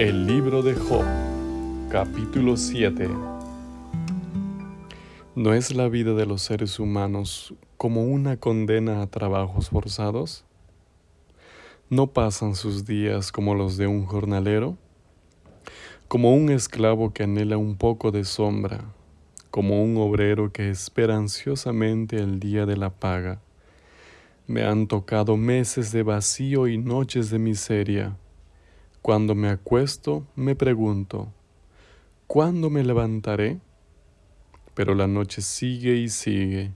El libro de Job, capítulo 7. ¿No es la vida de los seres humanos como una condena a trabajos forzados? ¿No pasan sus días como los de un jornalero? Como un esclavo que anhela un poco de sombra, como un obrero que espera ansiosamente el día de la paga. Me han tocado meses de vacío y noches de miseria cuando me acuesto me pregunto, ¿cuándo me levantaré? Pero la noche sigue y sigue,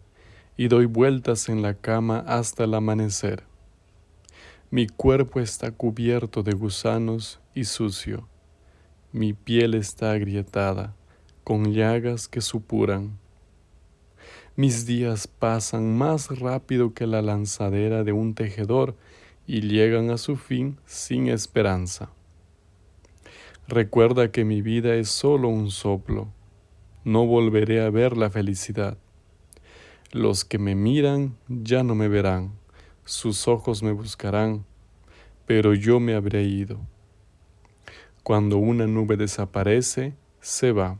y doy vueltas en la cama hasta el amanecer. Mi cuerpo está cubierto de gusanos y sucio. Mi piel está agrietada, con llagas que supuran. Mis días pasan más rápido que la lanzadera de un tejedor y llegan a su fin sin esperanza. Recuerda que mi vida es solo un soplo, no volveré a ver la felicidad. Los que me miran ya no me verán, sus ojos me buscarán, pero yo me habré ido. Cuando una nube desaparece, se va,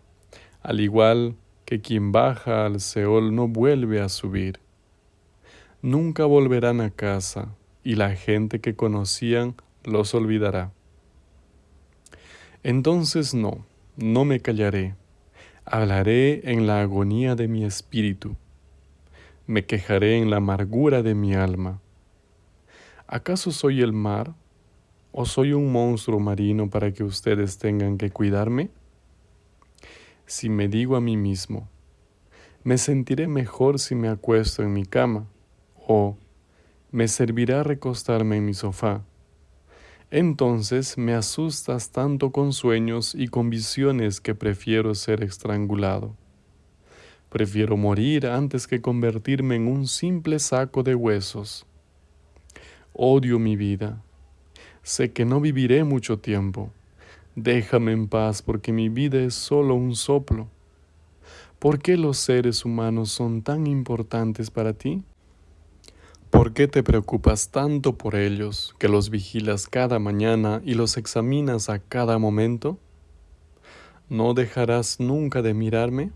al igual que quien baja al Seol no vuelve a subir. Nunca volverán a casa, y la gente que conocían los olvidará. Entonces no, no me callaré, hablaré en la agonía de mi espíritu, me quejaré en la amargura de mi alma. ¿Acaso soy el mar o soy un monstruo marino para que ustedes tengan que cuidarme? Si me digo a mí mismo, me sentiré mejor si me acuesto en mi cama, o me servirá recostarme en mi sofá. Entonces me asustas tanto con sueños y con visiones que prefiero ser estrangulado. Prefiero morir antes que convertirme en un simple saco de huesos. Odio mi vida. Sé que no viviré mucho tiempo. Déjame en paz porque mi vida es solo un soplo. ¿Por qué los seres humanos son tan importantes para ti? ¿Por qué te preocupas tanto por ellos, que los vigilas cada mañana y los examinas a cada momento? ¿No dejarás nunca de mirarme?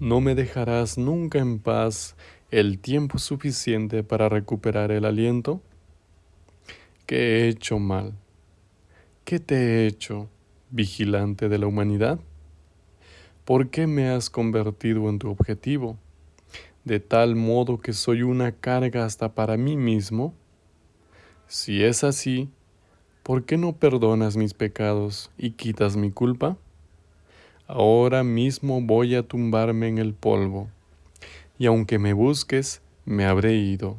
¿No me dejarás nunca en paz el tiempo suficiente para recuperar el aliento? ¿Qué he hecho mal? ¿Qué te he hecho, vigilante de la humanidad? ¿Por qué me has convertido en tu objetivo? De tal modo que soy una carga hasta para mí mismo? Si es así, ¿por qué no perdonas mis pecados y quitas mi culpa? Ahora mismo voy a tumbarme en el polvo, y aunque me busques, me habré ido.